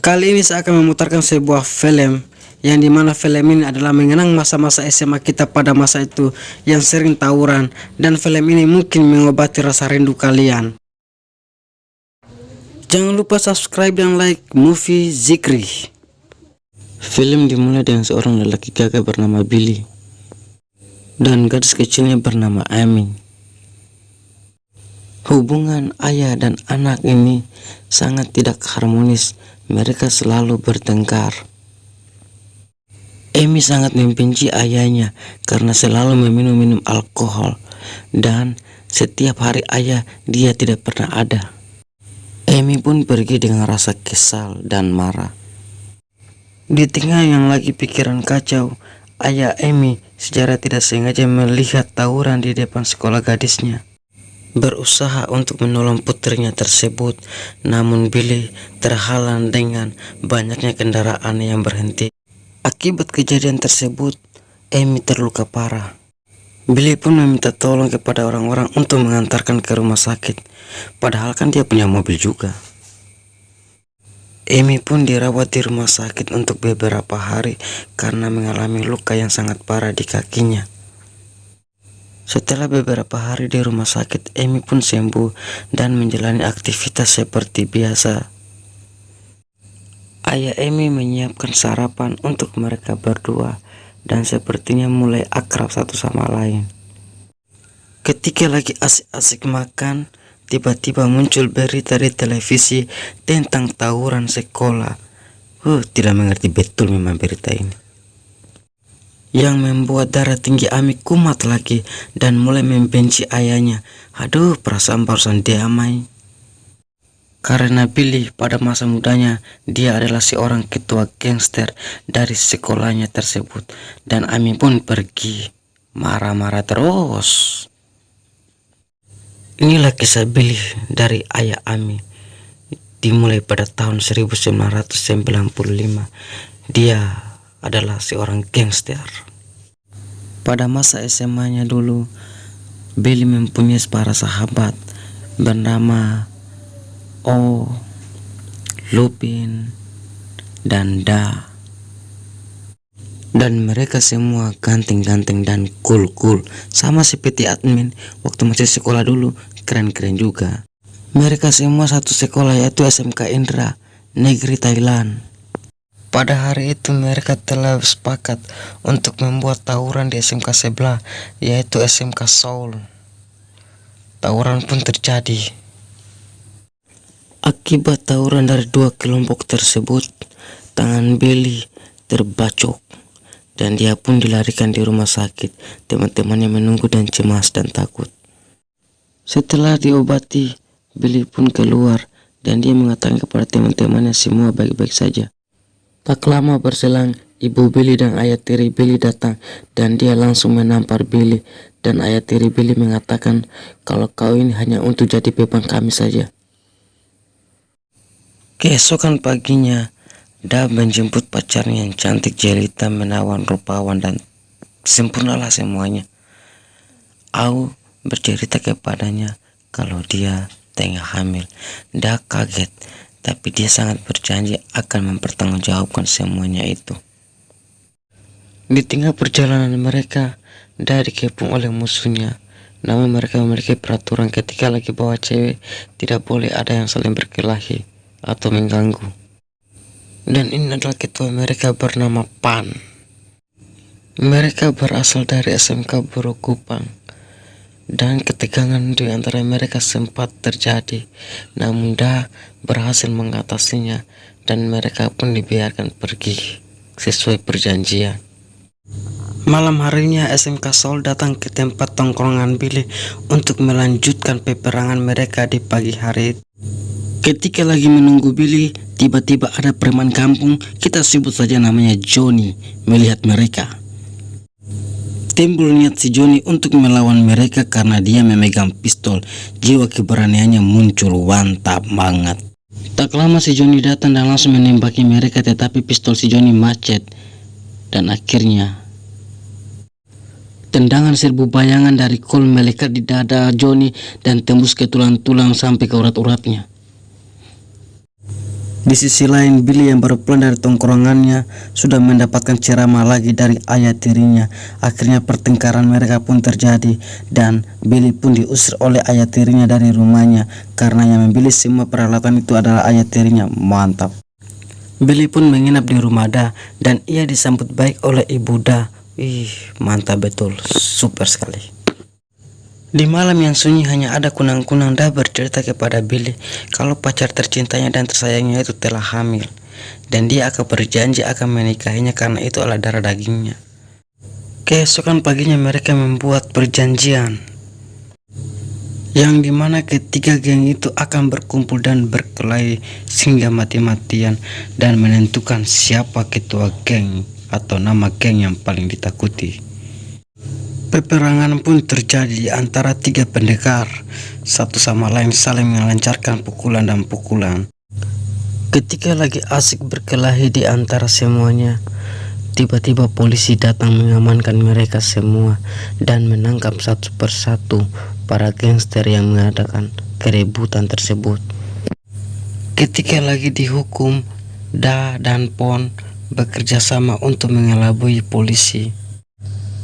Kali ini saya akan memutarkan sebuah film yang di mana film ini adalah mengenang masa-masa SMA kita pada masa itu yang sering tawuran dan film ini mungkin mengobati rasa rindu kalian. Jangan lupa subscribe dan like movie Zikri. Film dimulai dengan seorang lelaki gagah bernama Billy dan gadis kecilnya bernama Amy. Hubungan ayah dan anak ini sangat tidak harmonis mereka selalu bertengkar. Amy sangat membenci ayahnya karena selalu meminum-minum alkohol dan setiap hari ayah dia tidak pernah ada. Amy pun pergi dengan rasa kesal dan marah. Di tengah yang lagi pikiran kacau, ayah Amy secara tidak sengaja melihat tawuran di depan sekolah gadisnya berusaha untuk menolong putrinya tersebut, namun Billy terhalang dengan banyaknya kendaraan yang berhenti. Akibat kejadian tersebut, Amy terluka parah. Billy pun meminta tolong kepada orang-orang untuk mengantarkan ke rumah sakit, padahal kan dia punya mobil juga. Amy pun dirawat di rumah sakit untuk beberapa hari karena mengalami luka yang sangat parah di kakinya. Setelah beberapa hari di rumah sakit, Amy pun sembuh dan menjalani aktivitas seperti biasa. Ayah Amy menyiapkan sarapan untuk mereka berdua dan sepertinya mulai akrab satu sama lain. Ketika lagi asik-asik makan, tiba-tiba muncul berita di televisi tentang tawuran sekolah. Uh, tidak mengerti betul memang berita ini yang membuat darah tinggi Ami kumat lagi dan mulai membenci ayahnya. Aduh, perasaan barusan damai. Karena Billy pada masa mudanya dia adalah seorang ketua gangster dari sekolahnya tersebut dan Ami pun pergi marah-marah terus. Inilah kisah Billy dari ayah Ami dimulai pada tahun 1995. Dia adalah seorang gangster. Pada masa SMA-nya dulu, Billy mempunyai para sahabat bernama O, Lupin, dan Da. Dan mereka semua ganteng-ganteng dan cool-cool Sama seperti admin waktu masih sekolah dulu Keren-keren juga Mereka semua satu sekolah yaitu SMK Indra Negeri Thailand pada hari itu mereka telah sepakat untuk membuat tawuran di SMK sebelah yaitu SMK Seoul. Tawuran pun terjadi. Akibat tawuran dari dua kelompok tersebut, tangan Billy terbacok dan dia pun dilarikan di rumah sakit. Teman-temannya menunggu dan cemas dan takut. Setelah diobati, Billy pun keluar dan dia mengatakan kepada teman-temannya semua baik-baik saja. Tak lama berselang, ibu Billy dan ayah tiri Billy datang dan dia langsung menampar Billy dan ayah tiri Billy mengatakan kalau kau ini hanya untuk jadi beban kami saja. Keesokan paginya, Da menjemput pacarnya yang cantik jelita menawan rupawan dan sempurnalah semuanya. Au bercerita kepadanya kalau dia tengah hamil. Da kaget tapi dia sangat berjanji akan mempertanggungjawabkan semuanya itu. Di tengah perjalanan mereka, dari dikepung oleh musuhnya. Namun mereka memiliki peraturan ketika lagi bawa cewek, tidak boleh ada yang saling berkelahi atau mengganggu. Dan ini adalah ketua mereka bernama Pan. Mereka berasal dari SMK Burukupang dan ketegangan di antara mereka sempat terjadi, namun Dah berhasil mengatasinya dan mereka pun dibiarkan pergi sesuai perjanjian. Malam harinya SMK Seoul datang ke tempat tongkrongan Billy untuk melanjutkan peperangan mereka di pagi hari. Ketika lagi menunggu Billy, tiba-tiba ada preman kampung, kita sebut saja namanya Johnny, melihat mereka. Timbul niat si Joni untuk melawan mereka karena dia memegang pistol. Jiwa keberaniannya muncul mantap banget. Tak lama si Joni datang dan langsung menembaki mereka tetapi pistol si Joni macet. Dan akhirnya tendangan serbu bayangan dari kol melekat di dada Joni dan tembus ke tulang-tulang sampai ke urat-uratnya. Di sisi lain, Billy yang baru pulang dari tongkrongannya sudah mendapatkan ceramah lagi dari ayah tirinya. Akhirnya pertengkaran mereka pun terjadi dan Billy pun diusir oleh ayah tirinya dari rumahnya karena yang membeli semua peralatan itu adalah ayah tirinya. Mantap. Billy pun menginap di rumah Da dan ia disambut baik oleh ibu Da. Ih, mantap betul. Super sekali. Di malam yang sunyi hanya ada kunang-kunang dah bercerita kepada Billy kalau pacar tercintanya dan tersayangnya itu telah hamil dan dia akan berjanji akan menikahinya karena itu adalah darah dagingnya. Keesokan paginya mereka membuat perjanjian yang di mana ketiga geng itu akan berkumpul dan berkelahi sehingga mati-matian dan menentukan siapa ketua geng atau nama geng yang paling ditakuti. Peperangan pun terjadi di antara tiga pendekar, satu sama lain saling melancarkan pukulan dan pukulan. Ketika lagi asik berkelahi di antara semuanya, tiba-tiba polisi datang mengamankan mereka semua dan menangkap satu persatu para gangster yang mengadakan keributan tersebut. Ketika lagi dihukum, Da dan Pon bekerja sama untuk mengelabui polisi.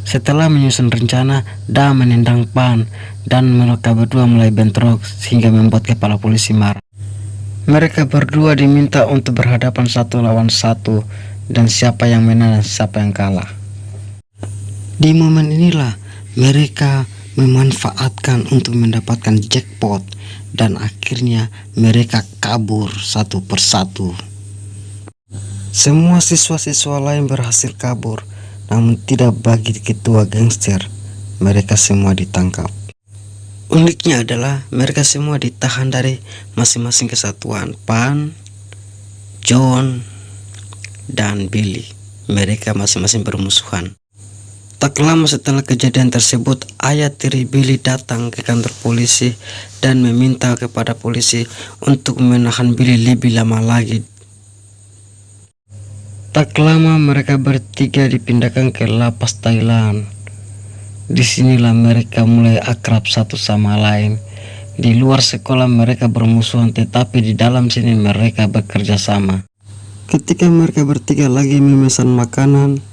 Setelah menyusun rencana, Da menendang Pan dan mereka berdua mulai bentrok sehingga membuat kepala polisi marah. Mereka berdua diminta untuk berhadapan satu lawan satu dan siapa yang menang dan siapa yang kalah. Di momen inilah mereka memanfaatkan untuk mendapatkan jackpot dan akhirnya mereka kabur satu persatu. Semua siswa-siswa lain berhasil kabur namun tidak bagi ketua gangster. Mereka semua ditangkap. Uniknya adalah mereka semua ditahan dari masing-masing kesatuan Pan, John, dan Billy. Mereka masing-masing bermusuhan. Tak lama setelah kejadian tersebut, ayah tiri Billy datang ke kantor polisi dan meminta kepada polisi untuk menahan Billy lebih lama lagi Tak lama mereka bertiga dipindahkan ke lapas Thailand. Di sinilah mereka mulai akrab satu sama lain. Di luar sekolah mereka bermusuhan tetapi di dalam sini mereka bekerja sama. Ketika mereka bertiga lagi memesan makanan,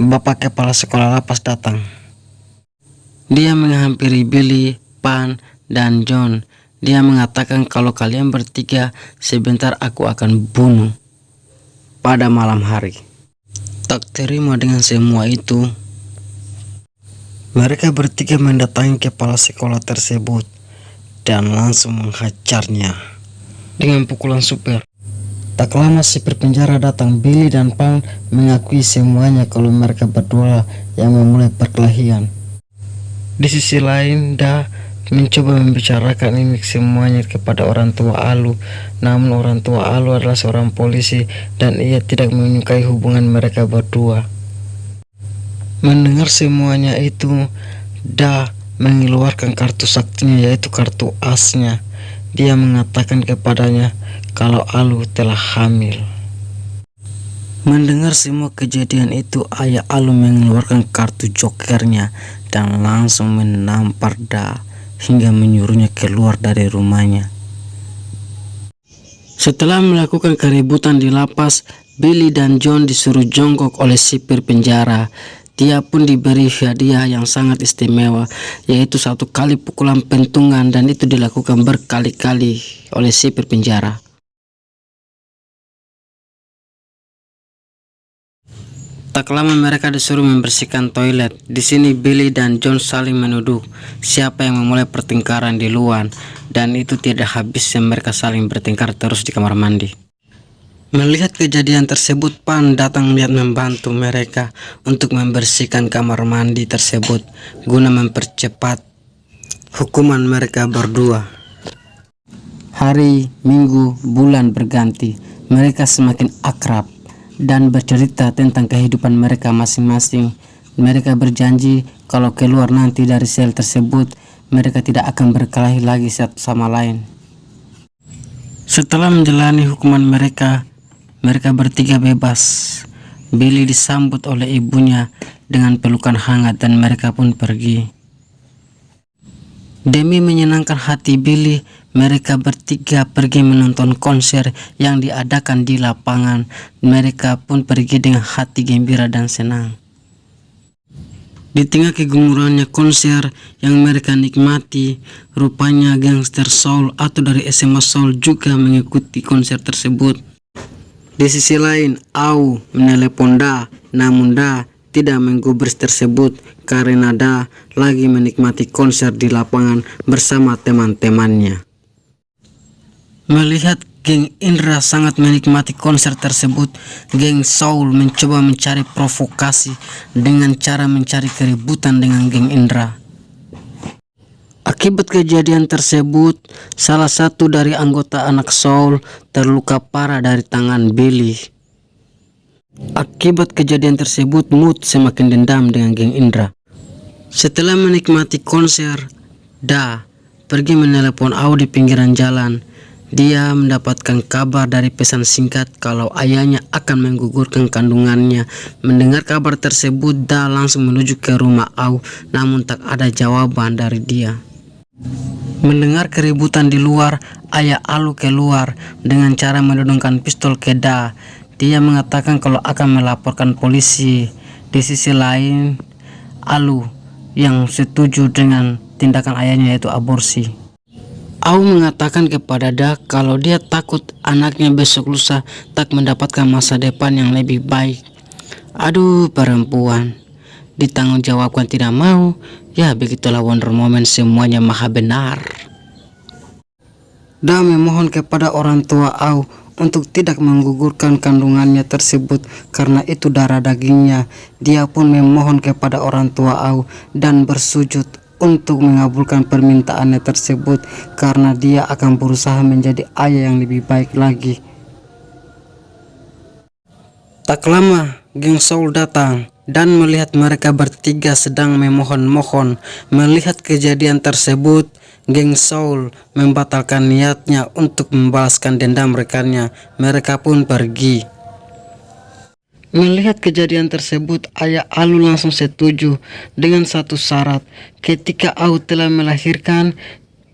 Bapak kepala sekolah lapas datang. Dia menghampiri Billy, Pan, dan John. Dia mengatakan kalau kalian bertiga sebentar aku akan bunuh pada malam hari. Tak terima dengan semua itu, mereka bertiga mendatangi kepala sekolah tersebut dan langsung menghajarnya dengan pukulan super. Tak lama si penjara datang, Billy dan Pang mengakui semuanya kalau mereka berdua yang memulai perkelahian. Di sisi lain, Da mencoba membicarakan ini semuanya kepada orang tua Alu. Namun orang tua Alu adalah seorang polisi dan ia tidak menyukai hubungan mereka berdua. Mendengar semuanya itu Da mengeluarkan kartu saktinya yaitu kartu asnya. Dia mengatakan kepadanya kalau Alu telah hamil. Mendengar semua kejadian itu, ayah Alu mengeluarkan kartu jokernya dan langsung menampar Da hingga menyuruhnya keluar dari rumahnya. Setelah melakukan keributan di lapas, Billy dan John disuruh jongkok oleh sipir penjara. Dia pun diberi hadiah yang sangat istimewa, yaitu satu kali pukulan pentungan dan itu dilakukan berkali-kali oleh sipir penjara. Tak lama mereka disuruh membersihkan toilet. Di sini Billy dan John saling menuduh siapa yang memulai pertengkaran di luar dan itu tidak habis yang mereka saling bertengkar terus di kamar mandi. Melihat kejadian tersebut, Pan datang lihat membantu mereka untuk membersihkan kamar mandi tersebut guna mempercepat hukuman mereka berdua. Hari, minggu, bulan berganti, mereka semakin akrab dan bercerita tentang kehidupan mereka masing-masing. Mereka berjanji kalau keluar nanti dari sel tersebut, mereka tidak akan berkelahi lagi satu sama lain. Setelah menjalani hukuman mereka, mereka bertiga bebas. Billy disambut oleh ibunya dengan pelukan hangat dan mereka pun pergi. Demi menyenangkan hati Billy, mereka bertiga pergi menonton konser yang diadakan di lapangan. Mereka pun pergi dengan hati gembira dan senang. Di tengah kegemurannya konser yang mereka nikmati, rupanya gangster soul atau dari SMA Soul juga mengikuti konser tersebut. Di sisi lain, Au menelepon Da, namun Da tidak menggubris tersebut karena Da lagi menikmati konser di lapangan bersama teman-temannya. Melihat geng Indra sangat menikmati konser tersebut, geng Soul mencoba mencari provokasi dengan cara mencari keributan dengan geng Indra. Akibat kejadian tersebut, salah satu dari anggota anak Soul terluka parah dari tangan Billy. Akibat kejadian tersebut, Mood semakin dendam dengan geng Indra. Setelah menikmati konser, Da pergi menelepon Au di pinggiran jalan dia mendapatkan kabar dari pesan singkat kalau ayahnya akan menggugurkan kandungannya. Mendengar kabar tersebut, Da langsung menuju ke rumah Au, namun tak ada jawaban dari dia. Mendengar keributan di luar, ayah Alu keluar dengan cara menodongkan pistol ke Da. Dia mengatakan kalau akan melaporkan polisi. Di sisi lain, Alu yang setuju dengan tindakan ayahnya yaitu aborsi. Au mengatakan kepada Da kalau dia takut anaknya besok lusa tak mendapatkan masa depan yang lebih baik. Aduh perempuan, ditanggung jawabkan tidak mau, ya begitulah Wonder Woman semuanya maha benar. Da memohon kepada orang tua Au untuk tidak menggugurkan kandungannya tersebut karena itu darah dagingnya. Dia pun memohon kepada orang tua Au dan bersujud untuk mengabulkan permintaannya tersebut karena dia akan berusaha menjadi ayah yang lebih baik lagi. Tak lama, geng Saul datang dan melihat mereka bertiga sedang memohon-mohon. Melihat kejadian tersebut, geng Saul membatalkan niatnya untuk membalaskan dendam rekannya. Mereka pun pergi. Melihat kejadian tersebut, ayah Alu langsung setuju dengan satu syarat. Ketika Au telah melahirkan,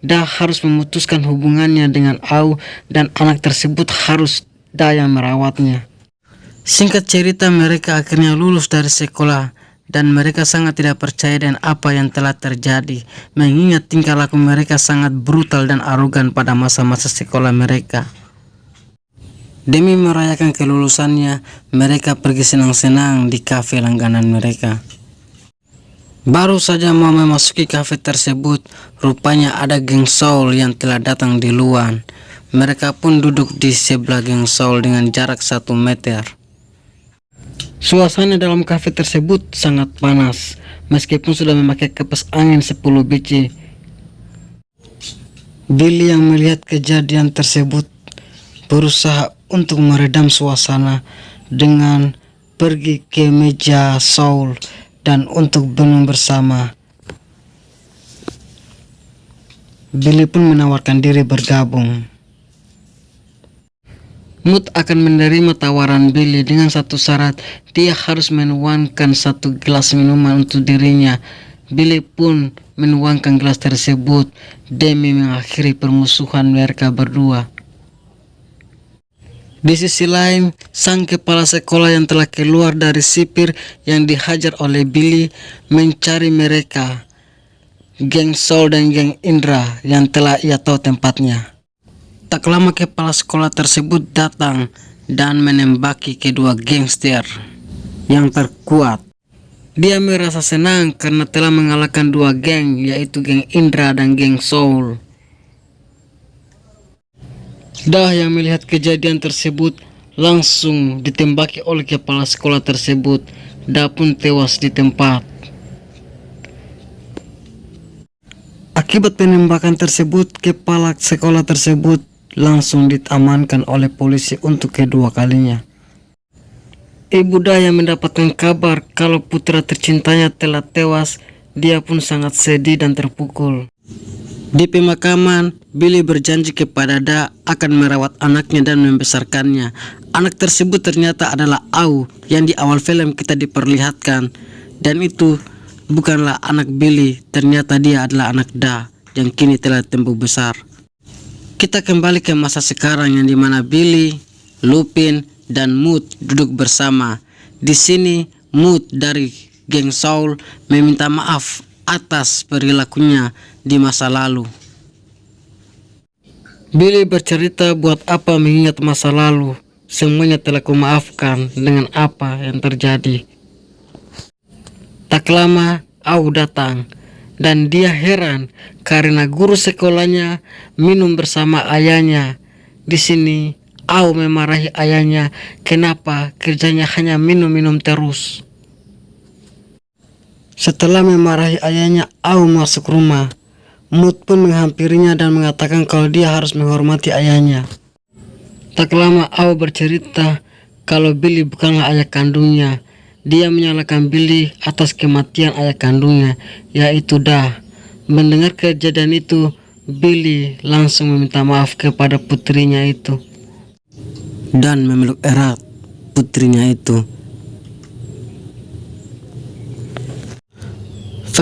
Da harus memutuskan hubungannya dengan Au dan anak tersebut harus Da yang merawatnya. Singkat cerita mereka akhirnya lulus dari sekolah dan mereka sangat tidak percaya dengan apa yang telah terjadi mengingat tingkah laku mereka sangat brutal dan arogan pada masa-masa sekolah mereka. Demi merayakan kelulusannya, mereka pergi senang-senang di kafe langganan mereka. Baru saja mau memasuki kafe tersebut, rupanya ada geng Soul yang telah datang di luar. Mereka pun duduk di sebelah geng Soul dengan jarak satu meter. Suasana dalam kafe tersebut sangat panas, meskipun sudah memakai kipas angin 10 biji. Billy yang melihat kejadian tersebut berusaha untuk meredam suasana dengan pergi ke meja Saul dan untuk minum bersama. Billy pun menawarkan diri bergabung. Mut akan menerima tawaran Billy dengan satu syarat, dia harus menuangkan satu gelas minuman untuk dirinya. Billy pun menuangkan gelas tersebut demi mengakhiri permusuhan mereka berdua. Di sisi lain, sang kepala sekolah yang telah keluar dari sipir yang dihajar oleh Billy mencari mereka, geng Sol dan geng Indra yang telah ia tahu tempatnya. Tak lama kepala sekolah tersebut datang dan menembaki kedua gangster yang terkuat. Dia merasa senang karena telah mengalahkan dua geng yaitu geng Indra dan geng Soul. Dah yang melihat kejadian tersebut langsung ditembaki oleh kepala sekolah tersebut. Dah pun tewas di tempat. Akibat penembakan tersebut, kepala sekolah tersebut langsung ditamankan oleh polisi untuk kedua kalinya. Ibu Daya mendapatkan kabar kalau putra tercintanya telah tewas, dia pun sangat sedih dan terpukul. Di pemakaman, Billy berjanji kepada Da akan merawat anaknya dan membesarkannya. Anak tersebut ternyata adalah Au yang di awal film kita diperlihatkan. Dan itu bukanlah anak Billy, ternyata dia adalah anak Da yang kini telah tumbuh besar. Kita kembali ke masa sekarang yang di mana Billy, Lupin, dan Mood duduk bersama. Di sini Mood dari geng Saul meminta maaf atas perilakunya di masa lalu. Billy bercerita buat apa mengingat masa lalu. Semuanya telah kumaafkan dengan apa yang terjadi. Tak lama, Au datang dan dia heran karena guru sekolahnya minum bersama ayahnya. Di sini, Au memarahi ayahnya kenapa kerjanya hanya minum-minum terus. Setelah memarahi ayahnya, Au masuk rumah. Mut pun menghampirinya dan mengatakan kalau dia harus menghormati ayahnya. Tak lama Au bercerita kalau Billy bukanlah ayah kandungnya. Dia menyalahkan Billy atas kematian ayah kandungnya, yaitu Dah. Mendengar kejadian itu, Billy langsung meminta maaf kepada putrinya itu dan memeluk erat putrinya itu.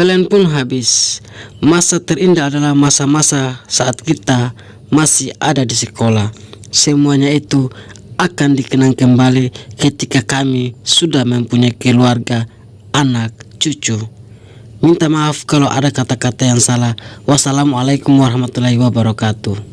Valen pun habis. Masa terindah adalah masa-masa saat kita masih ada di sekolah. Semuanya itu akan dikenang kembali ketika kami sudah mempunyai keluarga, anak, cucu. Minta maaf kalau ada kata-kata yang salah. Wassalamualaikum warahmatullahi wabarakatuh.